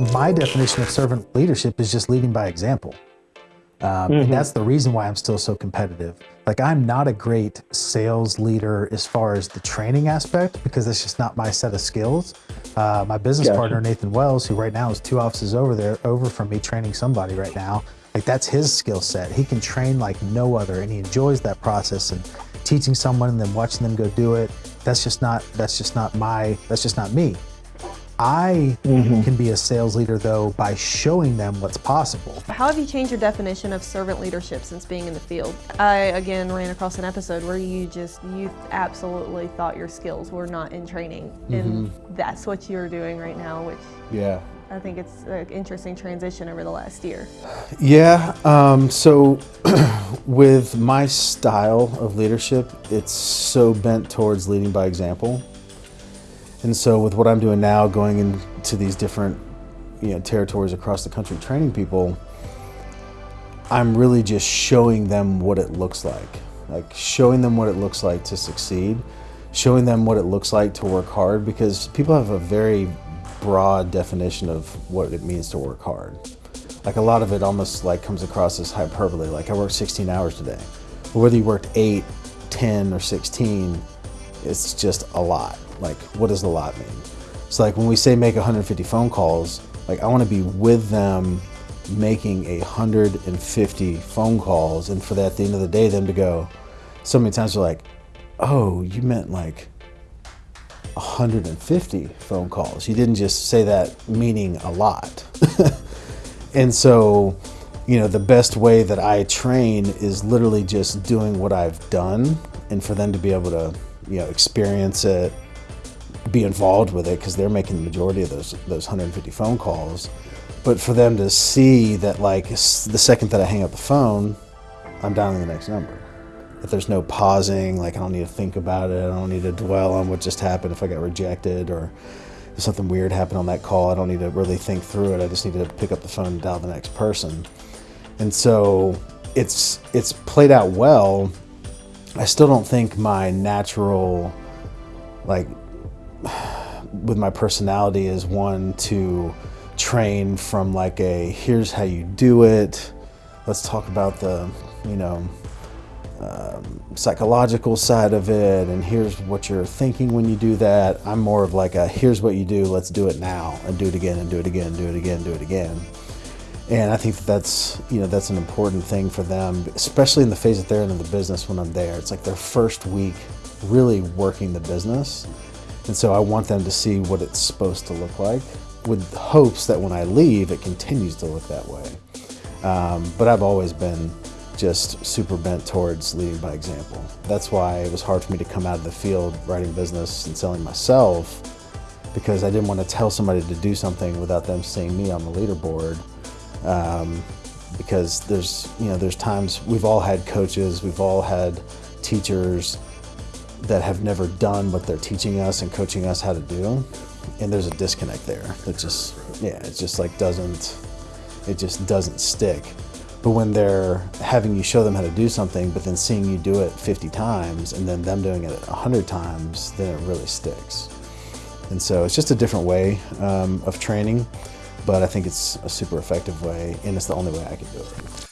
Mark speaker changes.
Speaker 1: My definition of servant leadership is just leading by example. Um, And that's the reason why I'm still so competitive. Like, I'm not a great sales leader as far as the training aspect because that's just not my set of skills. Uh, my business
Speaker 2: Gotcha.
Speaker 1: partner, Nathan Wells, who right now is two offices over there, over from me training somebody right now, like, that's his skill set. He can train like no other and he enjoys that process and teaching someone and then watching them go do it. That's just not, that's just not my, that's just not me. I can be a sales leader though by showing them what's possible.
Speaker 3: How have you changed your definition of servant leadership since being in the field? I again ran across an episode where you just you absolutely thought your skills were not in training, and that's what you're doing right now, which
Speaker 4: Yeah.
Speaker 3: I think it's an interesting transition over the last year.
Speaker 4: Yeah. Um, so, with my style of leadership, it's so bent towards leading by example. And so, with what I'm doing now, going into these different, you know, territories across the country, training people, I'm really just showing them what it looks like, like showing them what it looks like to succeed, showing them what it looks like to work hard, because people have a very broad definition of what it means to work hard. Like a lot of it almost like comes across as hyperbole, like I worked 16 hours today. But whether you worked 8, 10, or 16, it's just a lot. Like, what does a lot mean? So like when we say make 150 phone calls, like I want to be with them making a 150 phone calls and for that at the end of the day them to go so many times they're like oh you meant like 150 phone calls you didn't just say that meaning a lot and so you know the best way that i train is literally just doing what i've done and for them to be able to you know experience it be involved with it because they're making the majority of those those 150 phone calls. But for them to see that like the second that i hang up the phone i'm dialing the next number. That there's no pausing like i don't need to think about it i don't need to dwell on what just happened if i got rejected or if something weird happened on that call i don't need to really think through it i just need to pick up the phone and dial the next person. And so it's it's played out well. I still don't think my natural like with my personality is one to train from like a here's how you do it. Let's talk about the you know um, psychological side of it and here's what you're thinking when you do that. I'm more of like a here's what you do let's do it now and do it again and do it again do it again do it again. And i think that that's you know that's an important thing for them especially in the phase that they're in in the business when i'm there. It's like their first week really working the business and so I want them to see what it's supposed to look like with hopes that when I leave, it continues to look that way. Um, but I've always been just super bent towards leading by example. That's why it was hard for me to come out of the field writing business and selling myself because I didn't want to tell somebody to do something without them seeing me on the leaderboard. Um, because there's, you know, there's times we've all had coaches, we've all had teachers that have never done what they're teaching us and coaching us how to do and there's a disconnect there. That just yeah it just like doesn't it just doesn't stick. But when they're having you show them how to do something but then seeing you do it 50 times and then them doing it 100 times then it really sticks. And so it's just a different way um, of training but i think it's a super effective way and it's the only way i can do it